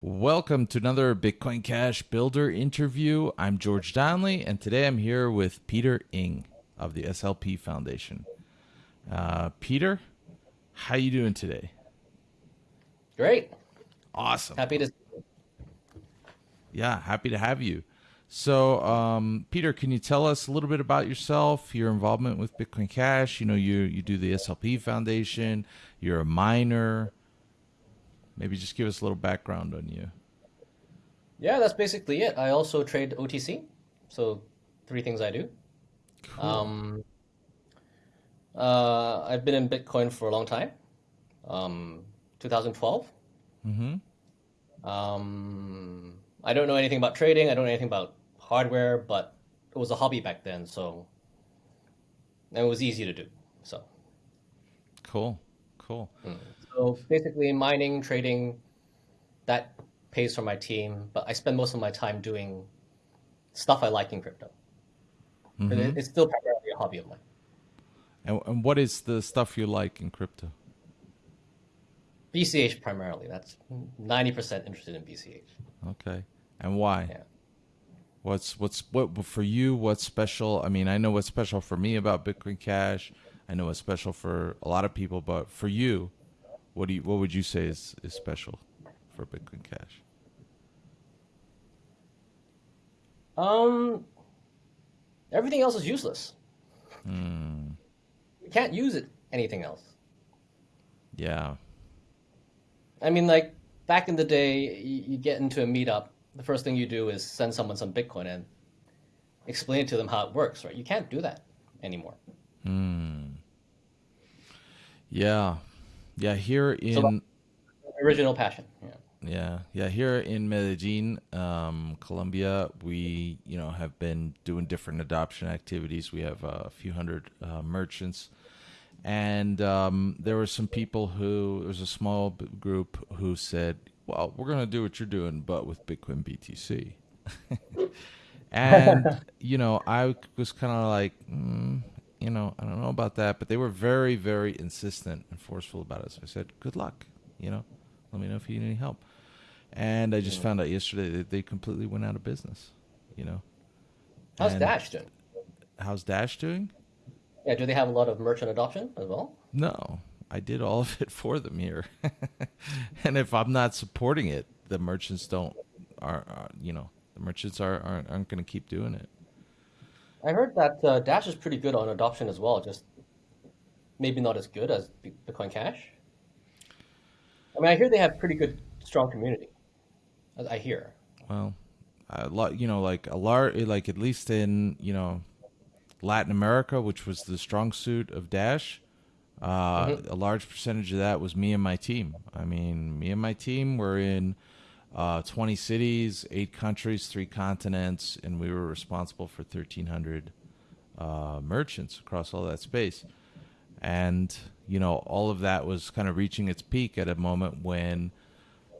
Welcome to another Bitcoin Cash Builder interview. I'm George Donnelly, and today I'm here with Peter Ng of the SLP Foundation. Uh, Peter, how you doing today? Great. Awesome. Happy to. Yeah, happy to have you. So, um, Peter, can you tell us a little bit about yourself, your involvement with Bitcoin Cash? You know, you you do the SLP Foundation. You're a miner. Maybe just give us a little background on you. Yeah, that's basically it. I also trade OTC. So, three things I do. Cool. Um, uh, I've been in Bitcoin for a long time. Um, 2012. mm-hmm. Um, I don't know anything about trading. I don't know anything about hardware, but it was a hobby back then, so and it was easy to do. So, Cool. Cool. So basically, mining, trading, that pays for my team. But I spend most of my time doing stuff I like in crypto. Mhm. it- It's still primarily a hobby of mine. And, and what is the stuff you like in crypto? BCH primarily. That's ninety percent interested in BCH. Okay. And why? Yeah. What's what's what for you? What's special? I mean, I know what's special for me about Bitcoin Cash. I know what's special for a lot of people, but for you, what do you what would you say is is special for Bitcoin Cash? Um, everything else is useless. Hmm. You can't use it anything else. Yeah. I mean, like back in the day, you, you get into a meetup. The first thing you do is send someone some Bitcoin and explain to them how it works. Right? You can't do that anymore. Hmm. Yeah. Yeah. Here in So- Original passion. Yeah. Yeah, yeah. Here in Medellin, um, Colombia, we you know have been doing different adoption activities. We have uh, a few hundred uh, merchants, and um, there were some people who there was a small group who said, "Well, we're going to do what you're doing, but with Bitcoin BTC." and you know, I was kind of like, mm, you know, I don't know about that, but they were very, very insistent and forceful about it. So I said, "Good luck," you know. Let me know if you need any help. And I just found out yesterday that they completely went out of business. You know, How's And Dash doing? how's Dash doing? Yeah. Do they have a lot of merchant adoption as well? No, I did all of it for them here. and if I'm not supporting it, the merchants don't are, are you know the merchants are aren't, aren't going to keep doing it. I heard that uh, Dash is pretty good on adoption as well. Just maybe not as good as Bitcoin Cash. I mean, I hear they have pretty good, strong community. I hear. Well, a lot, you know, like a large, like at least in you know Latin America, which was the strong suit of Dash. Uh, A large percentage of that was me and my team. I mean, me and my team were in uh, 20 cities, eight countries, three continents, and we were responsible for 1,300 uh, merchants across all that space. And, you know, all of that was kind of reaching its peak at a moment when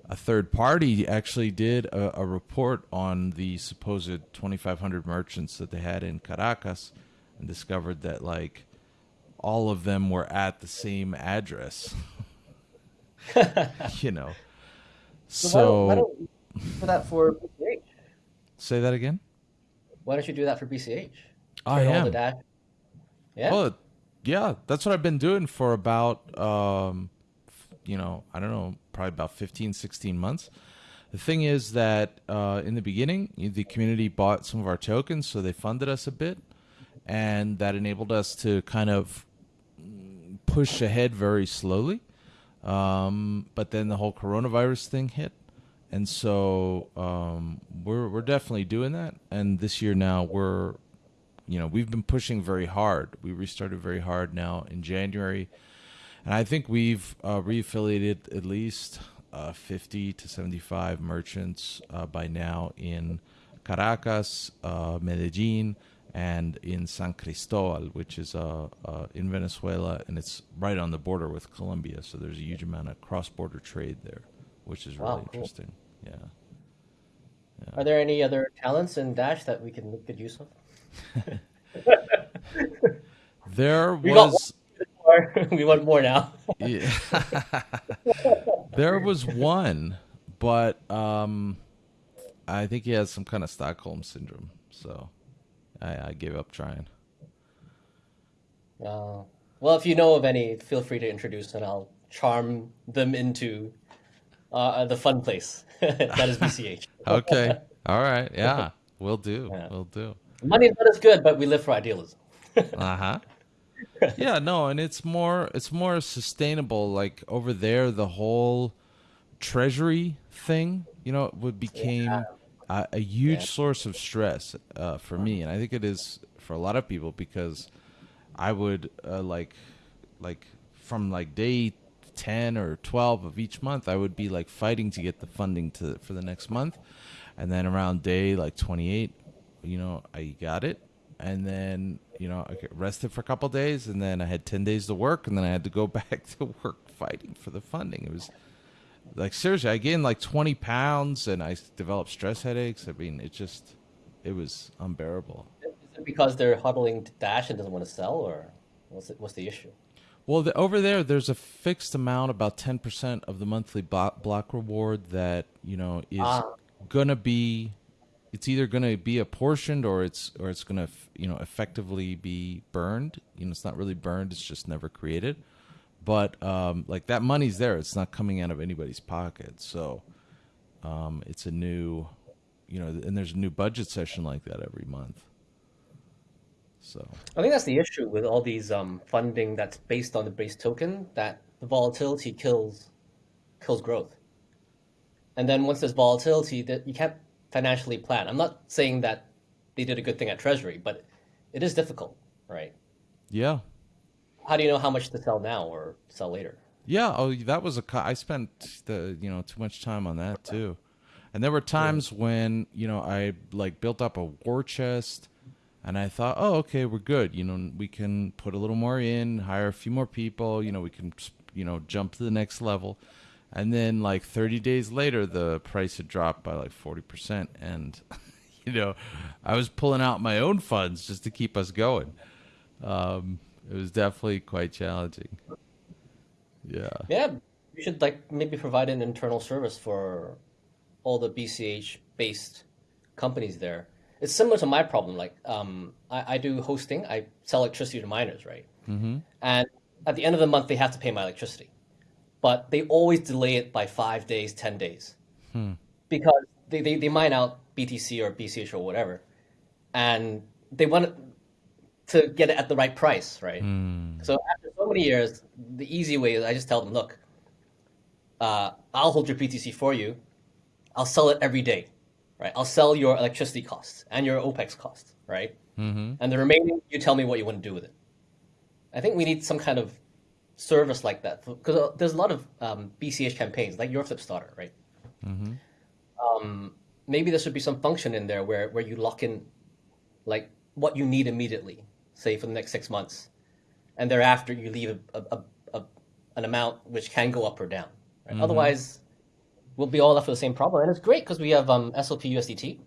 a third party actually did a, a report on the supposed 2,500 merchants that they had in Caracas and discovered that, like, all of them were at the same address. you know. So, why don't, why don't do that for BCH? say that again? Why don't you do that for BCH? I Turn am. the Dash. Yeah. Well, yeah, that's what I've been doing for about, um, you know, I don't know, probably about 15, 16 months. The thing is that uh, in the beginning, the community bought some of our tokens, so they funded us a bit, and that enabled us to kind of push ahead very slowly. Um, but then the whole coronavirus thing hit, and so um, we're we're definitely doing that. And this year now we're you know, we've been pushing very hard. We restarted very hard now in January, and I think we've uh, reaffiliated at least uh, 50 to 75 merchants uh, by now in Caracas, uh, Medellin, and in San Cristobal, which is uh, uh, in Venezuela, and it's right on the border with Colombia. So there's a huge amount of cross-border trade there, which is really Wow, cool. interesting. Yeah. Are there any other talents in Dash that we can make good use of? There We was. We want more now. Yeah. there was one, but um, I think he has some kind of Stockholm syndrome. So I, I gave up trying. Uh, well, if you know of any, feel free to introduce, and I'll charm them into uh, the fun place that is BCH. okay. All right. Yeah. We'll do. Yeah. We'll do. Money's not as good, but we live for idealism. Uh huh. yeah. No, and it's more. It's more sustainable. Like over there, the whole treasury thing. You know, would became Yeah. A, a huge Yeah. source of stress uh, for me, and I think it is for a lot of people because I would uh, like, like from like day ten or twelve of each month, I would be like fighting to get the funding to for the next month, and then around day like twenty eight, you know, I got it, and then you know I rested for a couple days, and then I had ten days to work, and then I had to go back to work fighting for the funding. It was like seriously, I gained like twenty pounds, and I developed stress headaches. I mean, it just it was unbearable. Is it because they're huddling to Dash and doesn't want to sell, or what's it, what's the issue? Well, the, over there, there's a fixed amount, about ten percent of the monthly block, block reward that you know is Ah. gonna be. It's either gonna be apportioned or it's or it's gonna you know effectively be burned. You know, it's not really burned; it's just never created. But um, like that money's there; it's not coming out of anybody's pocket. So um, it's a new, you know, and there's a new budget session like that every month. So I think that's the issue with all these um, funding that's based on the base token. That the volatility kills kills growth, and then once there's volatility, that you can't financially plan. I'm not saying that they did a good thing at Treasury, but it is difficult, right? yeah, How do you know how much to sell now or sell later? Yeah, oh, that was a. I spent the you know too much time on that too, and there were times when you know I like built up a war chest, and I thought, oh, okay, we're good. You know, we can put a little more in, hire a few more people. You know, we can you know jump to the next level, and then like 30 days later, the price had dropped by like 40 percent, and you know, I was pulling out my own funds just to keep us going. Um, it was definitely quite challenging. Yeah. Yeah, you should like maybe provide an internal service for all the BCH based companies there. It's similar to my problem. Like, um, I, I do hosting. I sell electricity to miners, right? Mm-hmm. And at the end of the month, they have to pay my electricity, but they always delay it by five days, ten days, because they, they, they mine out BTC or BCH or whatever, and they want to get it at the right price, right? So after so many years, the easy way is I just tell them, look, uh, I'll hold your BTC for you. I'll sell it every day, right? I'll sell your electricity costs and your OPEX costs, right? Mm-hmm. And the remaining, you tell me what you want to do with it. I think we need some kind of service like that because there's a lot of um, BCH campaigns, like your Flipstarter, right? Um, maybe there should be some function in there where, where you lock in like what you need immediately, say for the next six months, and thereafter you leave a, a, a, an amount which can go up or down. Right? Otherwise, we'll be all left with the same problem. And it's great because we have um, SLP USDT,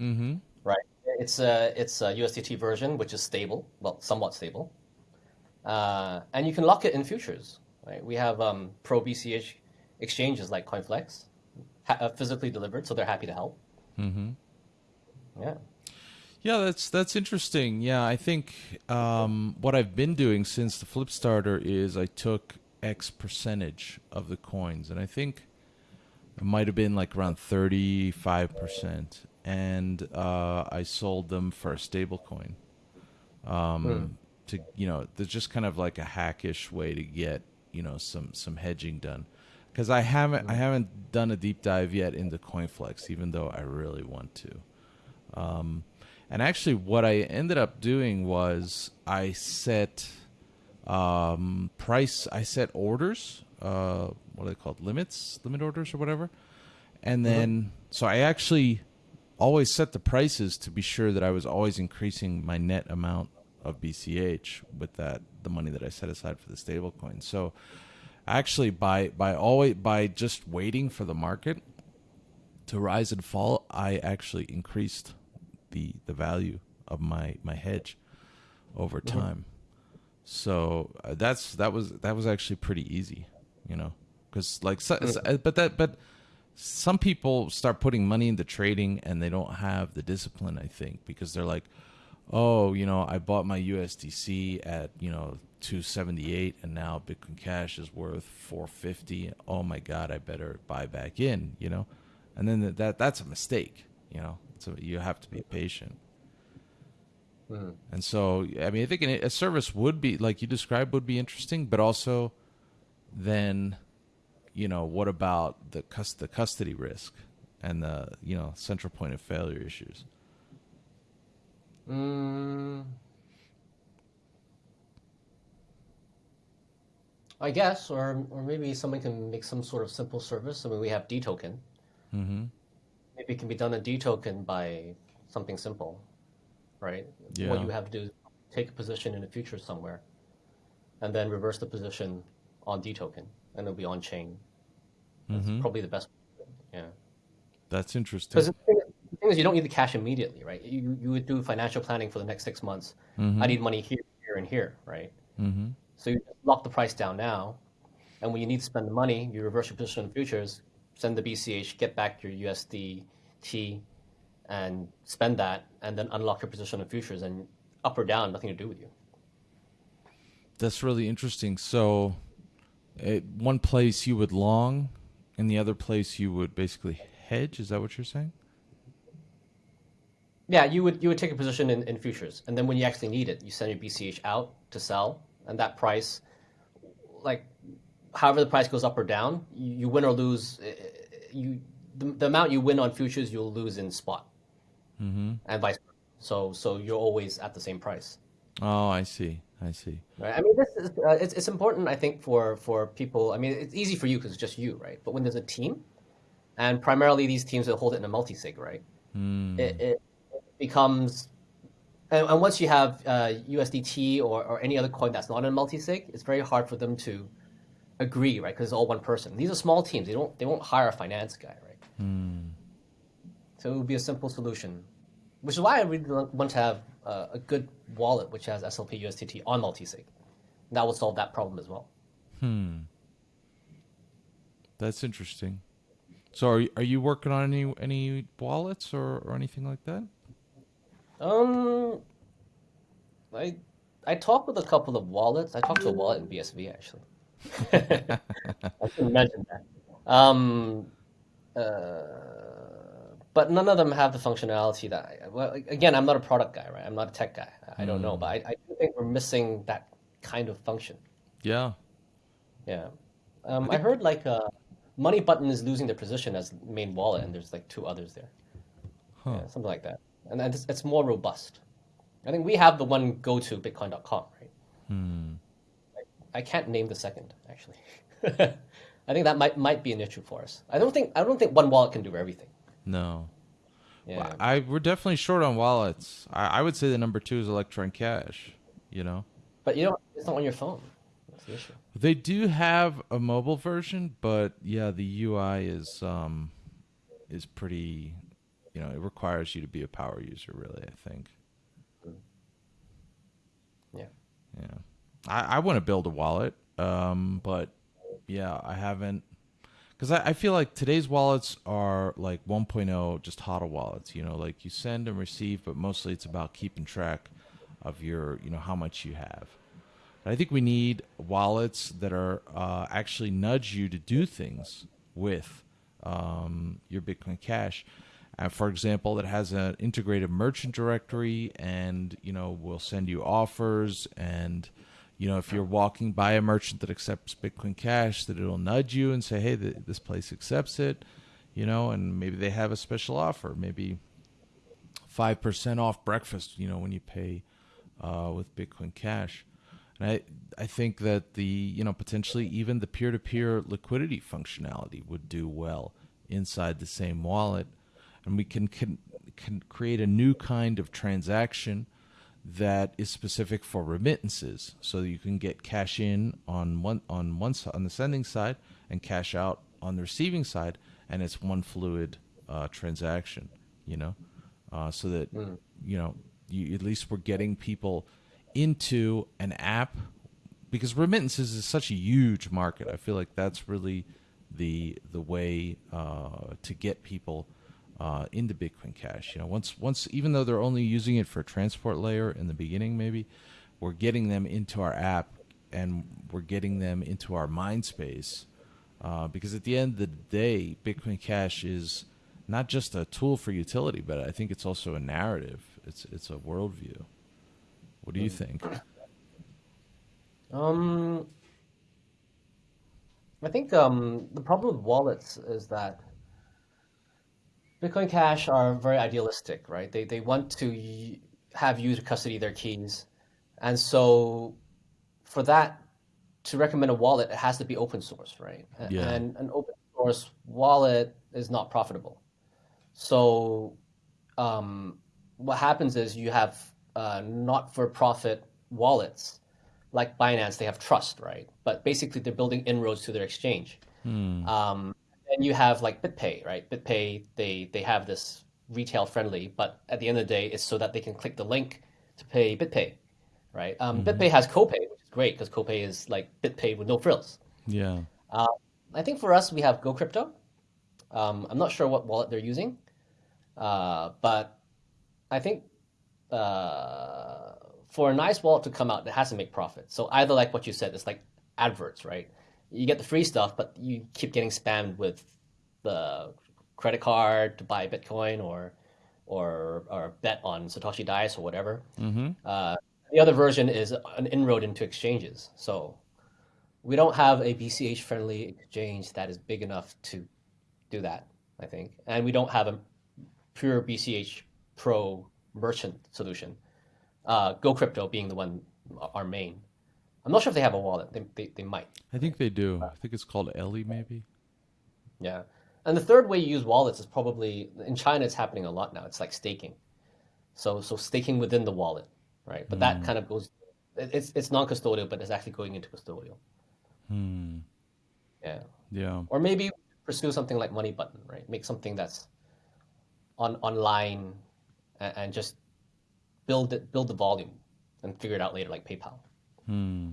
Mm-hmm. right? It's a it's a USDT version which is stable, well, somewhat stable, uh, and you can lock it in futures. Right? We have um, pro BCH exchanges like CoinFlex, ha- uh, physically delivered, so they're happy to help. Mm-hmm. Yeah. Yeah, that's that's interesting. Yeah, I think um, what I've been doing since the Flipstarter is I took X percentage of the coins, and I think it might have been like around thirty five percent, and uh, I sold them for a stable coin. Um, To you know, there's just kind of like a hackish way to get you know some some hedging done, because I haven't I haven't done a deep dive yet into CoinFlex, even though I really want to. Um, and actually, what I ended up doing was I set um, price. I set orders. Uh, what are they called? Limits, limit orders, or whatever. And then, so I actually always set the prices to be sure that I was always increasing my net amount of BCH with that the money that I set aside for the stable coin. So actually by by always by just waiting for the market to rise and fall, I actually increased the the value of my my hedge over time. So uh, that's that was that was actually pretty easy, you know, because like so, uh, but that but some people start putting money into trading and they don't have the discipline. I think because they're like, oh, you know, I bought my USDC at you know 278 and now Bitcoin Cash is worth 450. Oh my God, I better buy back in. You know, and then that that's a mistake. You know, so you have to be patient. Mm-hmm. And so, I mean, I think a service would be like you described would be interesting, but also then, you know, what about the cust- the custody risk and the you know central point of failure issues? Mm, I guess, or or maybe someone can make some sort of simple service. I mean, we have Detoken. Mm-hmm. Maybe it can be done in Detoken by something simple right? Yeah. What you have to do is take a position in the future somewhere, and then reverse the position on Detoken, and it'll be on chain. That's mm-hmm. probably the best. Yeah. That's interesting. Because the thing is, you don't need the cash immediately, right? You you would do financial planning for the next six months. Mm-hmm. I need money here, here, and here, right? Mm-hmm. So you lock the price down now, and when you need to spend the money, you reverse your position in futures, send the BCH, get back your USDT, and spend that and then unlock your position in futures and up or down, nothing to do with you. That's really interesting. So, at one place you would long, and the other place you would basically hedge. Is that what you're saying? Yeah, you would you would take a position in, in futures, and then when you actually need it, you send your BCH out to sell, and that price, like, however the price goes up or down, you, you win or lose. Eh, eh, you the, the amount you win on futures, you'll lose in spot mm-hmm. and vice versa. So so you're always at the same price. Oh, I see. I see. Right. I mean, this is uh, it's it's important. I think for for people. I mean, it's easy for you because it's just you, right? But when there's a team, and primarily these teams that hold it in a multi-sig, right? Mm. It, it, becomes, and, and, once you have uh, USDT or, or any other coin that's not in a multi-sig, it's very hard for them to agree, right? Because it's all one person. These are small teams. They don't they won't hire a finance guy, right? Mm. So it would be a simple solution, which is why I really want to have uh, a good wallet which has SLP USDT on multisig. That will solve that problem as well. Hmm. That's interesting. So are you, are you working on any any wallets or, or anything like that? Um, I I talked with a couple of wallets. I talked to a wallet in BSV actually. I should imagine that. Um, uh, but none of them have the functionality that I, well again i'm not a product guy right? I'm not a tech guy. I don't know but I, I think we're missing that kind of function. Yeah. Yeah. Um, I, heard like uh, money button is losing their position as main wallet and there's like two others there. Huh. yeah, something like that. And it's, it's, more robust. I think we have the one go to bitcoin.com right? Hmm. I, can't name the second actually i think that might might be an issue for us i don't think i don't think one wallet can do everything no. Yeah. Well, I we're definitely short on wallets. I, I would say the number two is Electron Cash. You know. But you know, it's not on your phone. That's the issue. They do have a mobile version, but yeah, the UI is um is pretty. You know, it requires you to be a power user. Really, I think. Yeah. Yeah. I, I want to build a wallet, um, but yeah, I haven't because I, I, feel like today's wallets are like 1.0 just hodl wallets you know like you send and receive but mostly it's about keeping track of your you know how much you have. I think we need wallets that are uh, actually nudge you to do things with um, your bitcoin cash. And for example that has an integrated merchant directory and you know will send you offers and you know, if you're walking by a merchant that accepts Bitcoin Cash, that it'll nudge you and say, "Hey, this place accepts it," you know, and maybe they have a special offer, maybe five percent off breakfast, you know, when you pay uh, with Bitcoin Cash. And I I think that the you know potentially even the peer to peer liquidity functionality would do well inside the same wallet, and we can can can create a new kind of transaction that is specific for remittances, so you can get cash in on one on one on the sending side and cash out on the receiving side, and it's one fluid uh, transaction. You know, uh, so that mm. you know you, at least we're getting people into an app because remittances is such a huge market. I feel like that's really the the way uh, to get people uh, into Bitcoin Cash. You know, once once even though they're only using it for transport layer in the beginning, maybe we're getting them into our app and we're getting them into our mind space. Uh, because at the end of the day, Bitcoin Cash is not just a tool for utility, but I think it's also a narrative. It's it's a worldview. What do you think? Um, I think um, the problem with wallets is that Bitcoin Cash are very idealistic, right? They they want to have you to custody their keys, and so for that to recommend a wallet, it has to be open source, right? Yeah. And an open source wallet is not profitable. So um, what happens is you have uh, not-for-profit wallets like Binance. They have trust, right? But basically, they're building inroads to their exchange. Hmm. Um, and you have like BitPay, right? BitPay, they they have this retail friendly, but at the end of the day, it's so that they can click the link to pay BitPay, right? Um, BitPay has CoPay, which is great because CoPay is like BitPay with no frills. Yeah. Uh, I think for us, we have GoCrypto. Um, I'm not sure what wallet they're using, uh, but I think uh, for a nice wallet to come out, it has to make profit. So either like what you said, it's like adverts, right? You get the free stuff, but you keep getting spammed with the credit card to buy Bitcoin or or or bet on Satoshi Dice or whatever. Mm-hmm. Uh, the other version is an inroad into exchanges. So we don't have a BCH friendly exchange that is big enough to do that, I think. And we don't have a pure BCH Pro merchant solution. Uh, Go Crypto being the one, our main. I'm not sure if they have a wallet. They, they, they might. I think they do. I think it's called Elly, maybe. Yeah. And the third way you use wallets is probably in China. It's happening a lot now. It's like staking. So so staking within the wallet, right? But that kind of goes. It's it's non-custodial, but it's actually going into custodial. Hmm. Yeah. Yeah. Or maybe pursue something like Money Button, right? Make something that's on online and, and just build it, build the volume, and figure it out later, like PayPal. Hmm.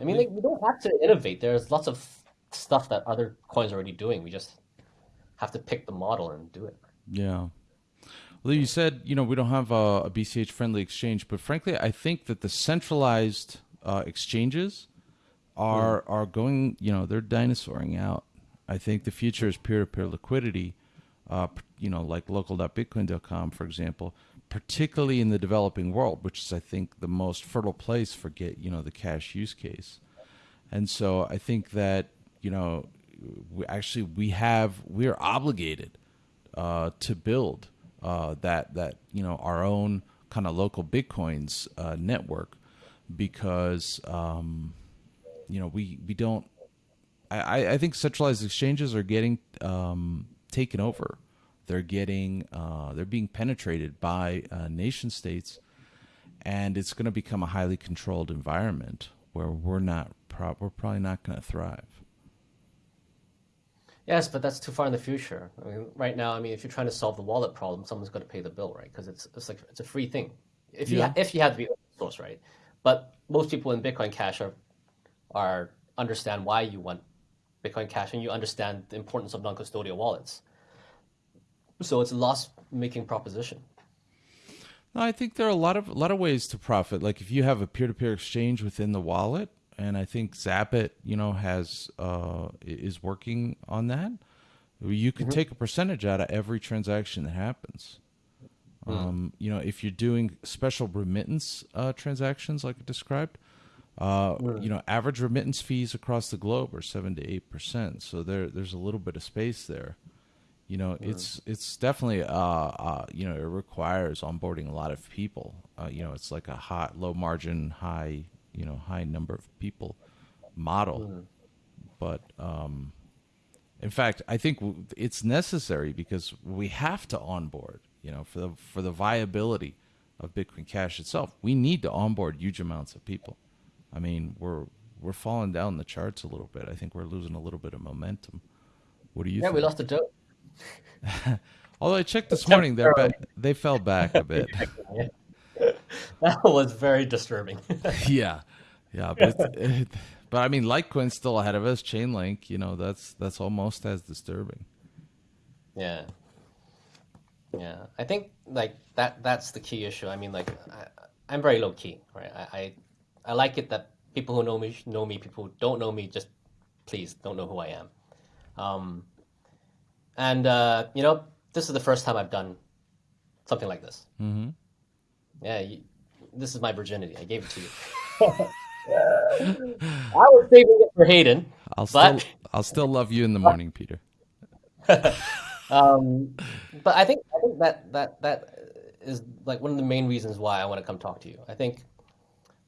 I mean, like, we don't have to innovate. There's lots of stuff that other coins are already doing. We just have to pick the model and do it. Yeah. Well, you said you know we don't have a, a BCH friendly exchange, but frankly, I think that the centralized uh, exchanges are are going. You know, they're dinosauring out. I think the future is peer to peer liquidity. Uh, you know, like local.bitcoin.com, for example, particularly in the developing world, which is I think the most fertile place for get you know the cash use case. And so I think that you know, we actually we have we're obligated uh, to build uh, that that you know our own kind of local bitcoins uh, network because um, you know we we don't. I, I- I think centralized exchanges are getting um, taken over. They're getting uh, they're being penetrated by uh, nation states, and it's going to become a highly controlled environment where we're not pro- we're probably not going to thrive. Yes, but that's too far in the future. I mean, right now, I mean, if you're trying to solve the wallet problem, someone's got to pay the bill, right? Because it's it's like it's a free thing. If you Yeah. ha- if you have to be open source, right? But most people in Bitcoin Cash are are understand why you want Bitcoin Cash and you understand the importance of non-custodial wallets. So it's a loss-making proposition. No, I think there are a lot of a lot of ways to profit. Like if you have a peer to peer exchange within the wallet, and I think Zapit, you know, has uh, is working on that. You could take a percentage out of every transaction that happens. Um, you know, if you're doing special remittance uh, transactions like I described, uh, you know, average remittance fees across the globe are seven to eight percent. So there, there's a little bit of space there. You know, it's it's definitely uh, uh, you know, it requires onboarding a lot of people. Uh, you know, it's like a high, low margin, high, you know, high number of people model. But um, in fact, I think it's necessary because we have to onboard. You know, for the for the viability of Bitcoin Cash itself, we need to onboard huge amounts of people. I mean, we're we're falling down the charts a little bit. I think we're losing a little bit of momentum. What do you Yeah, think? we lost a dough. Although I checked this morning, they're they fell back a bit. That was very disturbing. yeah, yeah, but it, but I mean, Litecoin's still ahead of us. Chainlink, you know, that's that's almost as disturbing. Yeah. Yeah, I think like that. That's the key issue. I mean, like I, I'm very low key, right? I, I I like it that people who know me know me. People who don't know me just please don't know who I am. Um, and uh, you know, this is the first time I've done something like this. Mm-hmm. Yeah, you, this is my virginity. I gave it to you. I was saving it for Hayden. I'll But- still I'll still love you in the morning, Peter. Um, but I think I think that that that is like one of the main reasons why I want to come talk to you. I think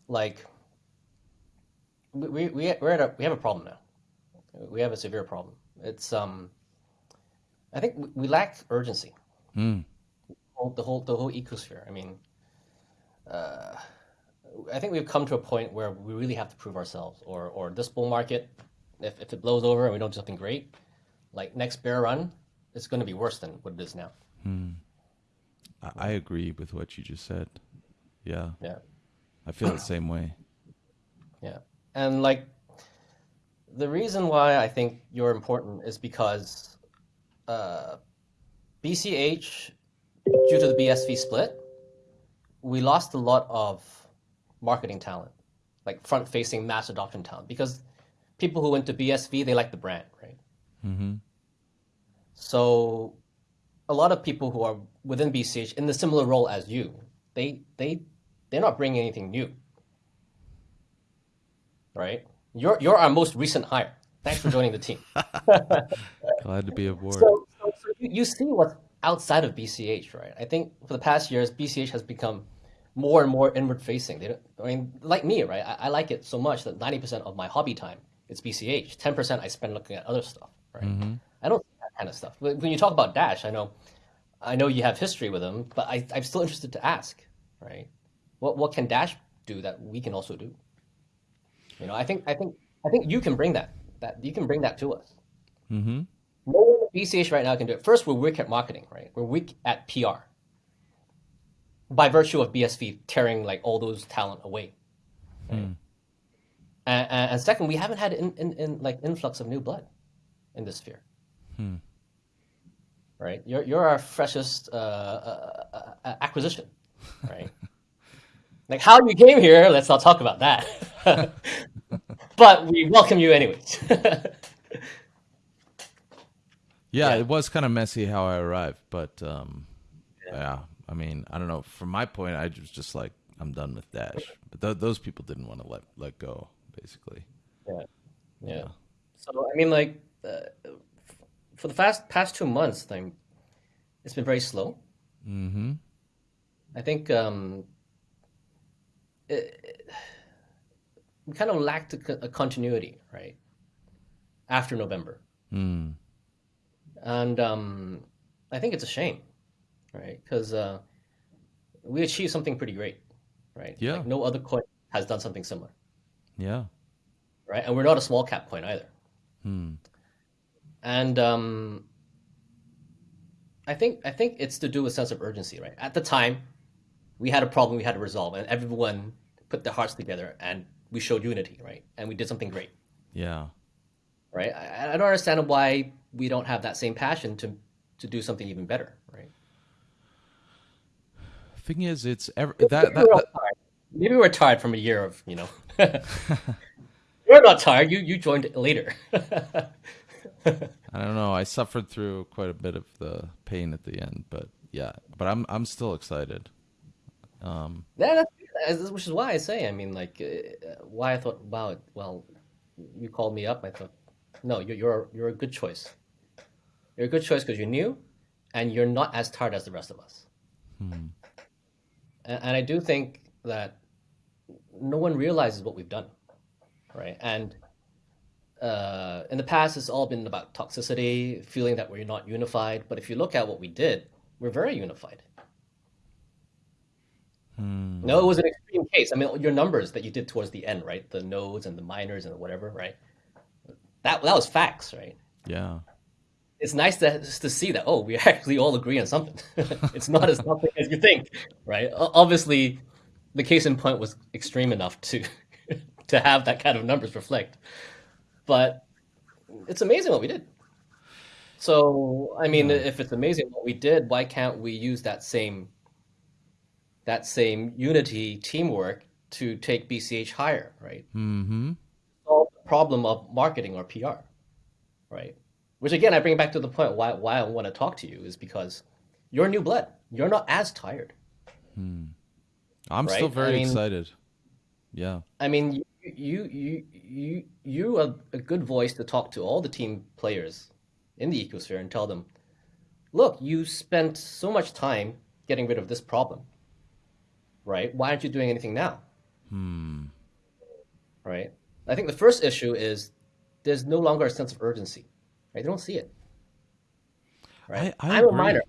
like we we we- we're at a, we have a problem now. We have a severe problem. It's um I think we- lack urgency. Mm. The whole the whole ecosphere. I mean, uh, I think we've come to a point where we really have to prove ourselves, or or this bull market, if if it blows over and we don't do something great, like next bear run, it's going to be worse than what it is now. I, I agree with what you just said. Yeah, Yeah, I feel the same way. yeah, and like the reason why I think you're important is because uh, BCH, due to the BSV split, we lost a lot of marketing talent, like front-facing mass adoption talent, because people who went to BSV they like the brand, right? Mm-hmm. So a lot of people who are within BCH in the similar role as you, they they they're not bringing anything new. Right? You're you're our most recent hire. Thanks for joining the team. Glad to be aboard. So, so, so you, you see what's outside of BCH, right? I think for the past years, BCH has become more and more inward facing. They don't, I mean, like me, right? I, I like it so much that 90% of my hobby time is BCH. 10% I spend looking at other stuff, right? Mm-hmm. I don't see that kind of stuff. When when you talk about Dash, I know, I know you have history with them, but I, I'm still interested to ask, right? What what can Dash do that we can also do? You know, I think I think I think you can bring that that you can bring that to us. mm-hmm. No one at BCH right now can do it. First, we're weak at marketing, right? We're weak at PR. By virtue of BSV tearing like all those talent away. right? And, and, and second, we haven't had in, in, in like influx of new blood in this sphere. Right? You're you're our freshest uh, uh, uh, uh, acquisition, right? like how you came here, let's not talk about that. but we welcome you anyways. Yeah, Yeah. it was kind of messy how I arrived, but um, yeah. I mean, I don't know. From my point, I was just like, I'm done with Dash. But th- those people didn't want to let let go, basically. Yeah. Yeah. So I mean, like, uh, for the past past two months, like, it's been very slow. Mm-hmm. I think um, it, it- we kind of lacked a, a continuity, right? After November, Mm. and um, I think it's a shame, right? Because uh, we achieved something pretty great, right? Yeah. Like no other coin has done something similar, Yeah. right? And we're not a small cap coin either. Hmm. and um, I think I think it's to do with sense of urgency, right? At the time, we had a problem we had to resolve, and everyone put their hearts together, and we showed unity, right? And we did something great, Yeah. right? I, I don't understand why we don't have that same passion to to do something even better, right? Thing is, it's ever that, that, Maybe we're that tired. Maybe we're tired from a year of you know. You're not tired. You you joined later. I don't know. I suffered through quite a bit of the pain at the end, but yeah. But I'm I'm still excited. Um, Yeah, that's, that's- which is why I say, I mean, like, uh, why I thought, wow, well, you called me up. I thought, no, you're you're you're a good choice. You're a good choice because you're new, and you're not as tired as the rest of us. And, and I do think that no one realizes what we've done, right? And uh, in the past, it's all been about toxicity, feeling that we're not unified. But if you look at what we did, we're very unified. Hmm. No, it was an extreme case. I mean, your numbers that you did towards the end, right? The nodes and the miners and whatever, right? That that was facts, right? yeah. It's nice to to see that. Oh, we actually all agree on something. it's not as nothing as you think, right? Obviously, the case in point was extreme enough to to have that kind of numbers reflect. But it's amazing what we did. So, I mean, if it's amazing what we did, why can't we use that same that same unity teamwork to take BCH higher, right? Mm-hmm. Solve the problem of marketing or PR, right? Which again, I bring back to the point why why I want to talk to you is because you're new blood. You're not as tired. Hmm. I'm Right? still I very mean- excited. Yeah. I mean, you you you you you are a good voice to talk to all the team players in the ecosphere and tell them, look, you spent so much time getting rid of this problem, right? Why aren't you doing anything now, Hmm. right? I think the first issue is there's no longer a sense of urgency, right? They don't see it, right? I- I am a miner.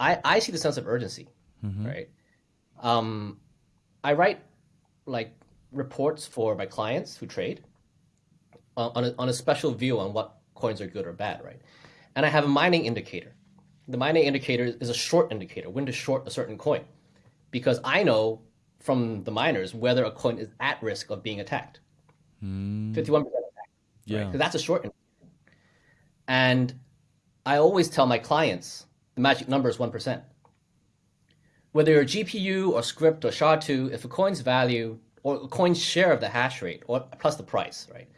I I see the sense of urgency, Mhm. right? Um, I write like reports for my clients who trade uh, on a, on a special view on what coins are good or bad, right? And I have a mining indicator. The mining indicator is a short indicator, when to short a certain coin, because I know from the miners whether a coin is at risk of being attacked. Hmm. Fifty-one percent attack. Yeah. Because that's a short. And I always tell my clients the magic number is 1%. Whether you're GPU or Scrypt or SHA-2, if a coin's value or a coin's share of the hash rate or plus the price, right,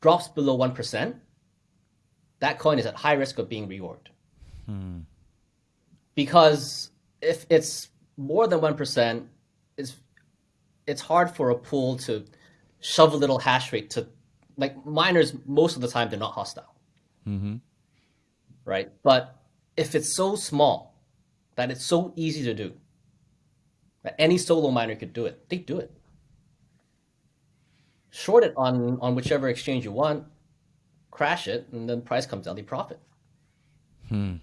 drops below 1%, that coin is at high risk of being reorged. Because if it's more than 1%, it's, it's hard for a pool to shove a little hash rate to like miners most of the time they're not hostile Mm-hmm. right but if it's so small that it's so easy to do that any solo miner could do it they do it short it on on whichever exchange you want crash it and then price comes down they profit Hmm.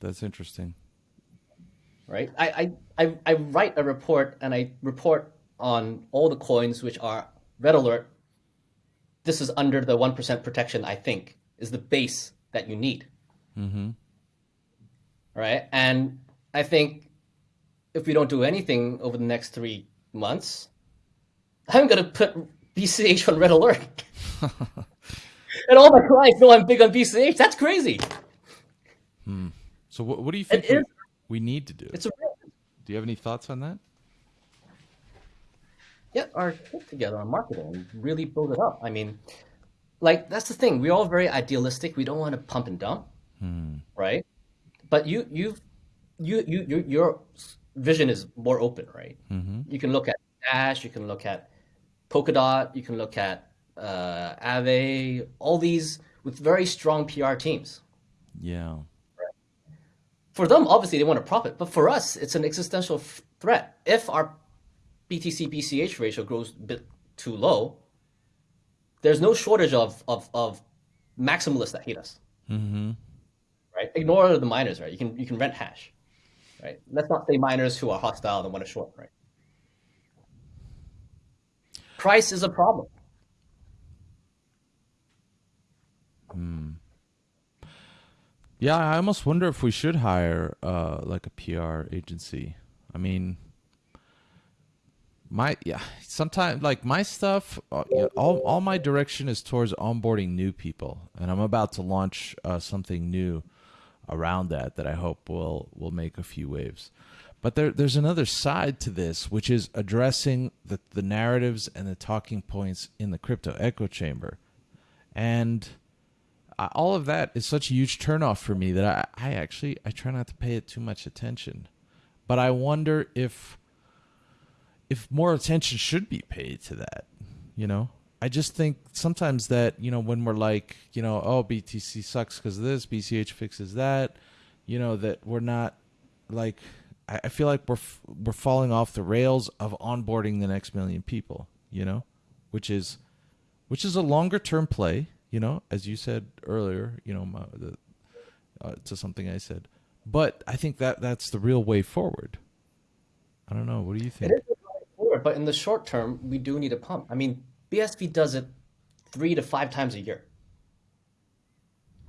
That's interesting. Right I, I i i write a report and i report on all the coins which are red alert this is under the 1% protection i think is the base that you need Mm-hmm. right? And I think if we don't do anything over the next three months, I'm gonna put BCH on red alert. and all my clients know I'm big on BCH. That's crazy. So what, what do you think It we, is- we need to do? It's a Do you have any thoughts on that? get our shit together on marketing and really build it up. I mean, like that's the thing. We're all very idealistic. We don't want to pump and dump, right? But you, you've, you, you, you, your vision is more open, right? You can look at Dash. You can look at Polkadot. You can look at uh, Aave. All these with very strong PR teams. Yeah. For them, obviously, they want to profit, but for us, it's an existential threat. If our BTC BCH ratio grows a bit too low, there's no shortage of, of, of maximalists that hate us. Mm-hmm. Right? Ignore the miners, right? You can you can rent hash. Right? Let's not say miners who are hostile and want to short, right? Price is a problem. Yeah, I almost wonder if we should hire uh, like a PR agency. I mean, my yeah, sometimes like my stuff, uh, all all my direction is towards onboarding new people, and I'm about to launch uh, something new around that that I hope will will make a few waves. But there there's another side to this, which is addressing the the narratives and the talking points in the crypto echo chamber, and all of that is such a huge turnoff for me that I, I actually I try not to pay it too much attention. But I wonder if if more attention should be paid to that. You know, I just think sometimes that you know when we're like you know oh BTC sucks because of this, BCH fixes that, you know that we're not like I, feel like we're we're falling off the rails of onboarding the next million people. You know, which is which is a longer term play. You know, as you said earlier, you know, my, the, uh, to something I said, but I think that that's the real way forward. I don't know. What do you think? It is going forward, but in the short term, we do need a pump. I mean, BSV does it three to five times a year.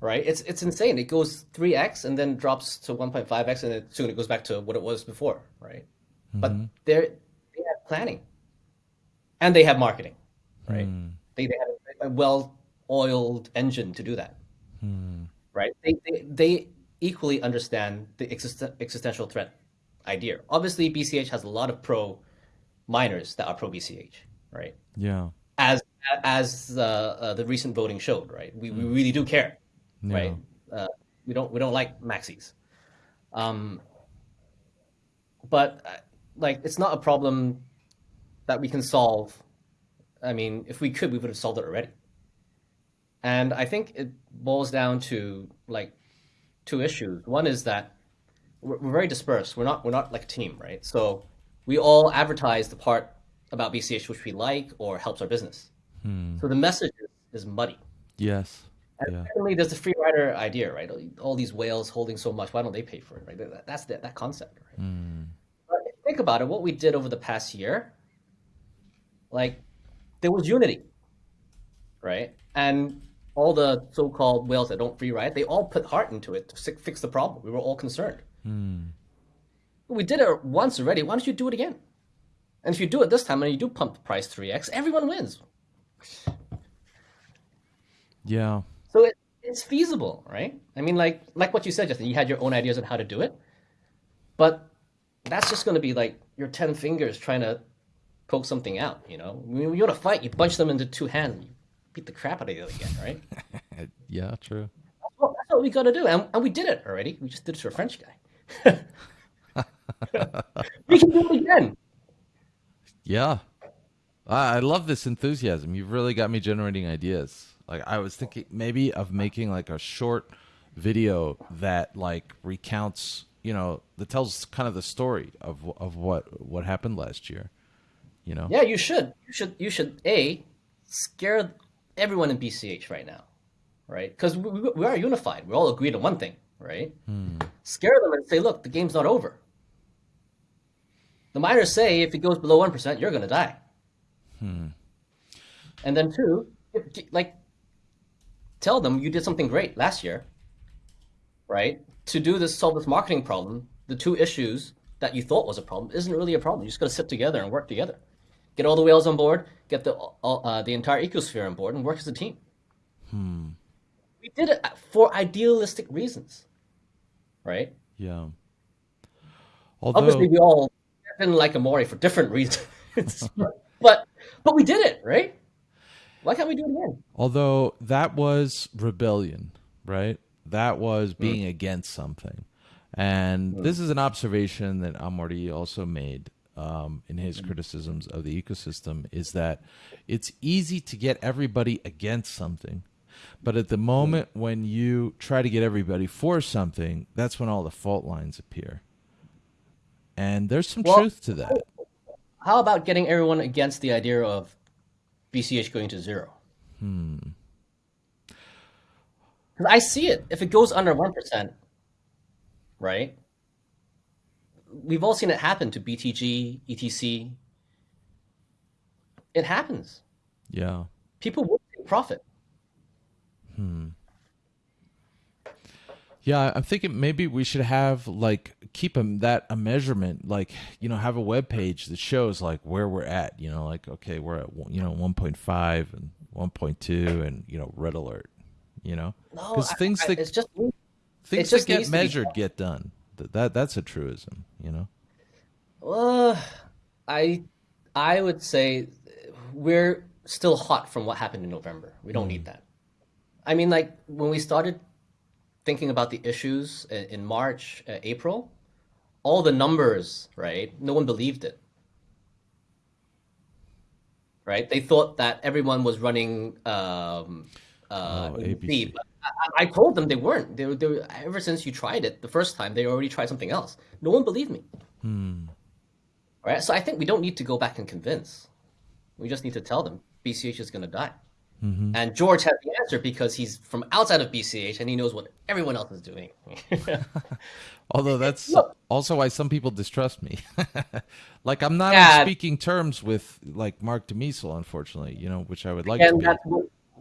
Right? It's it's insane. It goes three x and then drops to one point five x, and then soon it goes back to what it was before. Right? But they're they have planning, and they have marketing. right? They, they have a well-oiled engine to do that, right? They, they they equally understand the exist- existential threat idea. Obviously, BCH has a lot of pro miners that are pro BCH, right? Yeah. As as uh, uh, the recent voting showed, right? We, we really do care, Yeah. right? Uh, we don't we don't like maxis. Um, but uh, like it's not a problem that we can solve. I mean, if we could, we would have solved it already. And I think it boils down to like two issues. One is that we're, we're very dispersed. We're not we're not like a team, right? So we all advertise the part about BCH which we like or helps our business. Hmm. So the message is, is muddy. Yes. And Yeah. there's the free rider idea, right? All these whales holding so much, why don't they pay for it, right? That's the, that concept, right? Hmm. You think about it, what we did over the past year, like, there was unity, right? And all the so-called whales that don't free ride, they all put heart into it to fix the problem. We were all concerned. Hmm. We did it once already. Why don't you do it again? And if you do it this time and you do pump the price 3x, everyone wins. Yeah. So it, it's feasible, right? I mean, like like what you said, Justin. You had your own ideas on how to do it, but that's just going to be like your ten fingers trying to poke something out. You know, when you want to fight, you bunch them into two hands, beat the crap out of the other guy, right? Yeah. True. that's, what, that's what we got to do, and, and we did it already. We just did it to a French guy. we can do it again. Yeah. I I love this enthusiasm. You've really got me generating ideas. Like I was thinking maybe of making like a short video that like recounts, you know, that tells kind of the story of of what what happened last year. You know? Yeah, you should. You should. You should. A scare everyone in BCH right now, right? Because we, we are unified. We all agreed on one thing, right? Hmm. Scare them and say, "Look, the game's not over." The miners say if it goes below one percent, you're going to die. Hmm. And then two, like, tell them you did something great last year, right? To do this, solve this marketing problem, the two issues that you thought was a problem isn't really a problem. You just got to sit together and work together. Get all the whales on board, get the all, uh, the entire ecosphere on board, and work as a team. Hmm. We did it for idealistic reasons, right? Yeah. Although Obviously, we all didn't like Amaury for different reasons, but but we did it, right? Why can't we do it again? Although that was rebellion, right? That was hmm. being against something. And hmm. this is an observation that Amaury also made um, in his criticisms of the ecosystem is that it's easy to get everybody against something. But at the moment when you try to get everybody for something, that's when all the fault lines appear. And there's some Well- truth to that. How about getting everyone against the idea of BCH going to zero? Hmm. Because I see it. If it goes under one percent, right? We've all seen it happen to BTG, ETC. It happens. Yeah. People will take profit. Hmm. Yeah, I'm thinking maybe we should have like keep a, that a measurement, like you know, have a web page that shows like where we're at. You know, like okay, we're at you know 1.5 and 1.2, and you know, red alert. You know, because I- things I- that it's just things just that get needs to be- measured get done. That, that that's a truism. You know. Well, I I would say we're still hot from what happened in November. We don't need that. I mean, like when we started thinking about the issues in March, uh, April, all the numbers, right? No one believed it. Right? They thought that everyone was running um, uh, Oh, ABC. I, I told them they weren't. They, they were, ever since you tried it the first time, they already tried something else. No one believed me. Hmm. Right? So I think we don't need to go back and convince. We just need to tell them BCH is going to die. Mm-hmm. And George has the answer because he's from outside of BCH and he knows what everyone else is doing. Although that's Look. also why some people distrust me. like I'm not Yeah. speaking terms with like Marc De Mesel, unfortunately. You know, which I would like to be. that's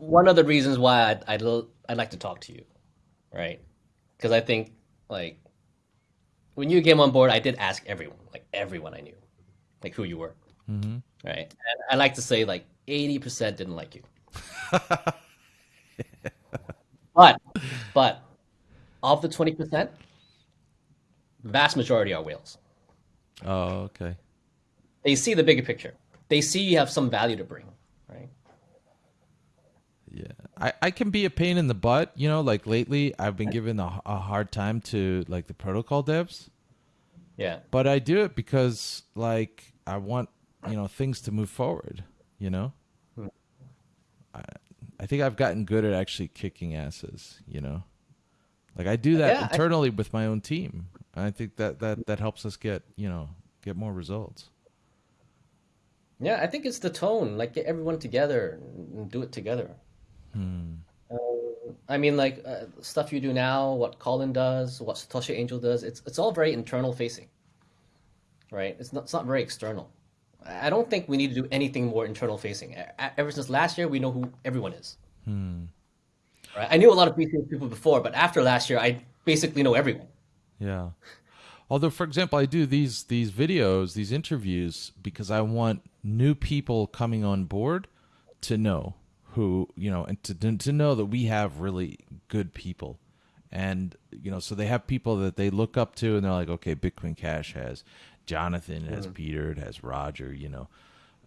one- of the reasons why I'd, I'd, l- I'd like to talk to you, right? Because I think, like, when you came on board, I did ask everyone, like, everyone I knew, like, who you were. Mm-hmm. Right? And I like to say, like, eighty percent didn't like you. but but of the twenty percent, vast majority are whales. Oh, okay. They see the bigger picture. They see you have some value to bring, right? Yeah, I, I can be a pain in the butt. You know, like lately, I've been given a, a hard time to like the protocol devs. Yeah. But I do it because like I want you know things to move forward. You know, Hmm. I I think I've gotten good at actually kicking asses. You know, like I do that Yeah, I- internally with my own team. I think that that that helps us get you know get more results. Yeah, I think it's the tone. Like get everyone together and do it together. Hmm. Um, I mean, like uh, stuff you do now, what Colin does, what Satoshi Angel does. It's it's all very internal facing, right? It's not it's not very external. I don't think we need to do anything more internal facing. Ever since last year, we know who everyone is. Hmm. Right? I knew a lot of BCS people before, but after last year, I basically know everyone. Yeah. Although, for example, I do these these videos, these interviews, because I want new people coming on board to know who you know, and to to know that we have really good people, and you know, so they have people that they look up to, and they're like, okay, Bitcoin Cash has Jonathan, it has Peter, it has Roger, you know,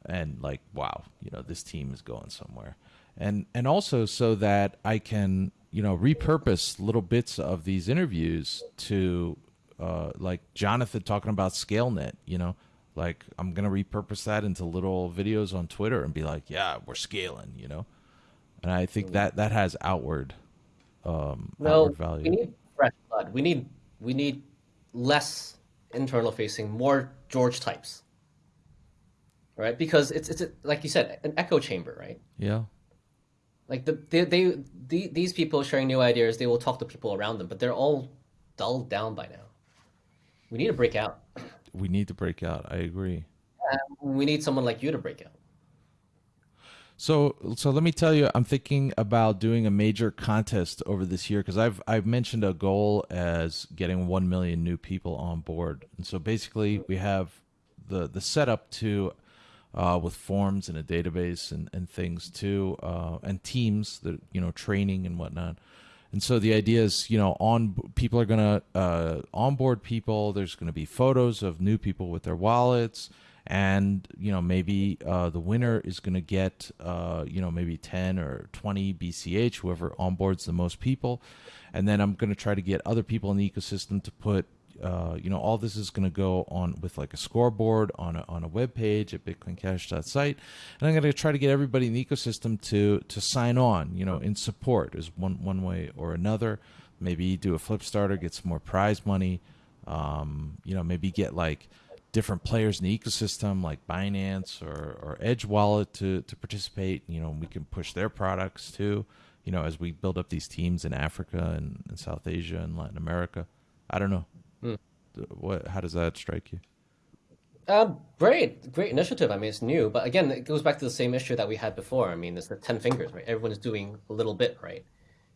and like, wow, you know, this team is going somewhere, and and also so that I can you know repurpose little bits of these interviews to uh, like Jonathan talking about ScaleNet, you know, like I'm gonna repurpose that into little videos on Twitter and be like, yeah, we're scaling, you know, and I think that that has outward um, No, outward value. we need fresh blood. We need we need less internal facing, more George types, right? Because it's it's a, like you said, an echo chamber, right? yeah, Like the they, they the, these people sharing new ideas, they will talk to people around them, but they're all dulled down by now. We need to break out. we need to break out. I agree. We need someone like you to break out. So, so let me tell you, I'm thinking about doing a major contest over this year because I've I've mentioned a goal as getting one million new people on board, and so basically we have the the setup to uh, with forms and a database and, and things too, uh, and teams that you know training and whatnot. And so the idea is, you know, on people are gonna uh, onboard people. There's gonna be photos of new people with their wallets, and you know maybe uh, the winner is gonna get, uh, you know, maybe 10 or 20 BCH, whoever onboards the most people, and then I'm gonna try to get other people in the ecosystem to put uh, you know, all this is going to go on with like a scoreboard on a, on a web page at bitcoincash.site. And I'm going to try to get everybody in the ecosystem to, to sign on, you know, in support is one, one way or another. Maybe do a Flipstarter, get some more prize money. Um, you know, maybe get like different players in the ecosystem like Binance or, or Edge Wallet to, to participate. You know, we can push their products too, you know, as we build up these teams in Africa and, and South Asia and Latin America. I don't know. What? How does that strike you? Um, great, great initiative. I mean, it's new, but again, it goes back to the same issue that we had before. I mean, it's the ten fingers, right? Everyone is doing a little bit, right?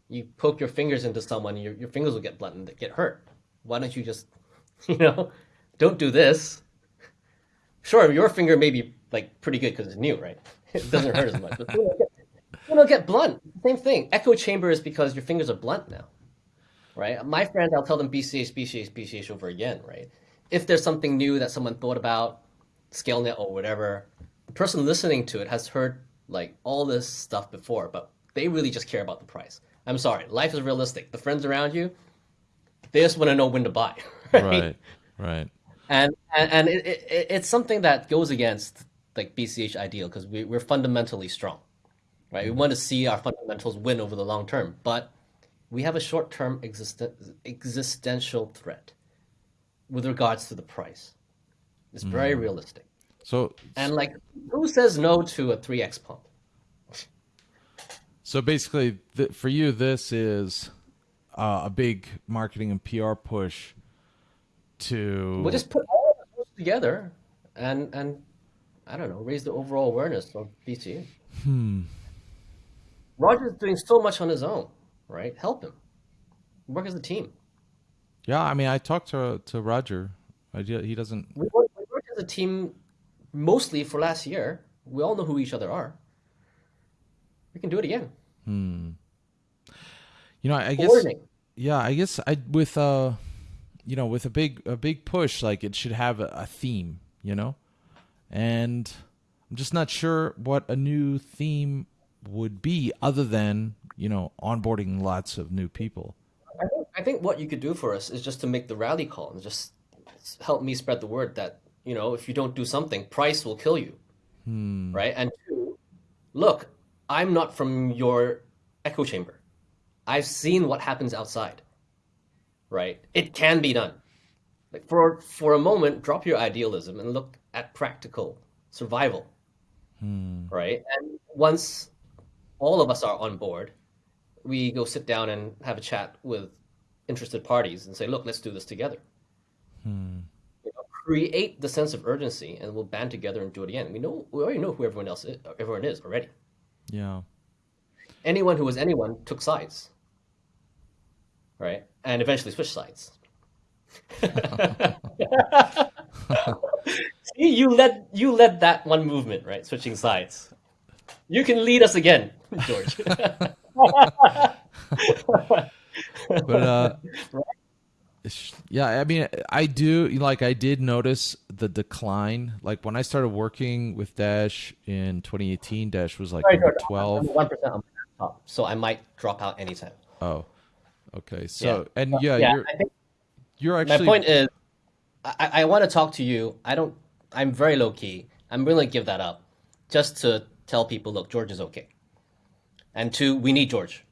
You poke your fingers into someone, your your fingers will get blunt and get hurt. Why don't you just, you know, don't do this? Sure, your finger may be like pretty good because it's new, right? It doesn't hurt as much, but will get, get blunt. Same thing. Echo chamber is because your fingers are blunt now, right? My friends, I'll tell them BCH, BCH, BCH over again, right? If there's something new that someone thought about, ScaleNet or whatever, the person listening to it has heard like all this stuff before, but they really just care about the price. I'm sorry, life is realistic. The friends around you, they just want to know when to buy, right? Right. Right. And and, and it, it, it's something that goes against like BCH ideal because we, we're fundamentally strong, right? We want to see our fundamentals win over the long term, but we have a short term existen- existential threat with regards to the price. It's very realistic. So And like, who says no to a three x pump? so basically, th- for you, this is uh, a big marketing and PR push to. We'll just put all of those together and and I don't know, raise the overall awareness of BCH. Hmm. Roger's doing so much on his own, right? Help him. Work as a team. Yeah, I mean, I talked to to Roger. I, he doesn't. We work, we work as a team mostly for last year. We all know who each other are. we can do it again. You know, I guess yeah, I guess I with uh you know, with a big a big push like it should have a, a theme, you know? And I'm just not sure what a new theme would be other than, you know, onboarding lots of new people. I think, I think what you could do for us is just to make the rally call and just help me spread the word that, you know, if you don't do something, price will kill you. Hmm. Right? And two, look, I'm not from your echo chamber. I've seen what happens outside. Right? It can be done. Like for for a moment, drop your idealism and look at practical survival. Hmm. Right? And once all of us are on board, we go sit down and have a chat with interested parties and say, look, let's do this together. Hmm. You know, create the sense of urgency, and we'll band together and do it again. We know we already know who everyone else is, everyone is already. Yeah. Anyone who was anyone took sides, right? And eventually switch sides. See, you led you led that one movement, right? Switching sides. You can lead us again, George. But uh yeah, I mean I do like I did notice the decline. Like when I started working with Dash in 2018, Dash was like Sorry, number George, 12. One percent on my laptop, so I might drop out anytime. Oh. Okay. So and yeah, yeah, you're I think you're my point is, I, I want to talk to you. I don't. I'm very low key. I'm willing to give that up, just to tell people, look, George is okay. And two, we need George.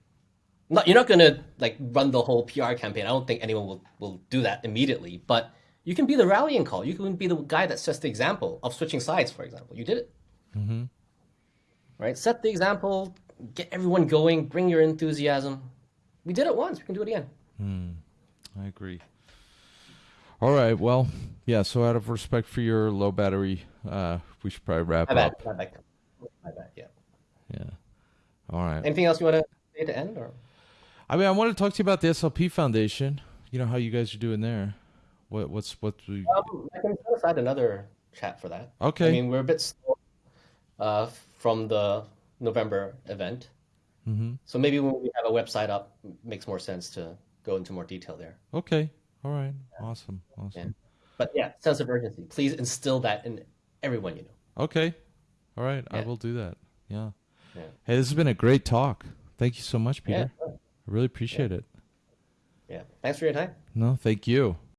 Not, you're not gonna like run the whole PR campaign. I don't think anyone will will do that immediately. But you can be the rallying call. You can be the guy that sets the example of switching sides. For example, you did it. Mm-hmm. Right. Set the example. Get everyone going. Bring your enthusiasm. We did it once. We can do it again. I agree. All right. Well, yeah. So out of respect for your low battery, uh, we should probably wrap My bad. up. My bad. My bad. Yeah. Yeah. All right. Anything else you want to say to end or? I mean, I want to talk to you about the SLP Foundation. You know how you guys are doing there. What what's what we Um, I can set aside another chat for that. Okay. I mean, we're a bit slow uh, from the November event. Mm-hmm. So maybe when we have a website up, it makes more sense to go into more detail there. Okay. All right. Awesome. Awesome. Yeah. But yeah, sense of urgency. Please instill that in everyone you know. Okay. All right. I will do that. Yeah. Yeah. Hey, this has been a great talk. Thank you so much, Yeah. Peter. I really appreciate it. Yeah. Thanks for your time. No, thank you.